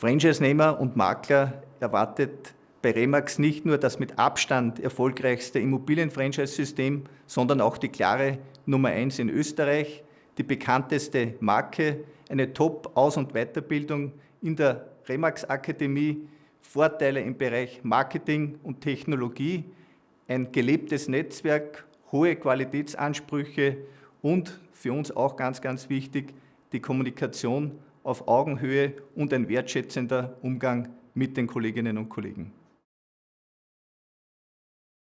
Franchise-Nehmer und Makler erwartet bei Remax nicht nur das mit Abstand erfolgreichste Immobilien-Franchise-System, sondern auch die klare Nummer 1 in Österreich, die bekannteste Marke, eine Top-Aus- und Weiterbildung in der Remax-Akademie, Vorteile im Bereich Marketing und Technologie, ein gelebtes Netzwerk, hohe Qualitätsansprüche und für uns auch ganz, ganz wichtig, die Kommunikation auf Augenhöhe und ein wertschätzender Umgang mit den Kolleginnen und Kollegen.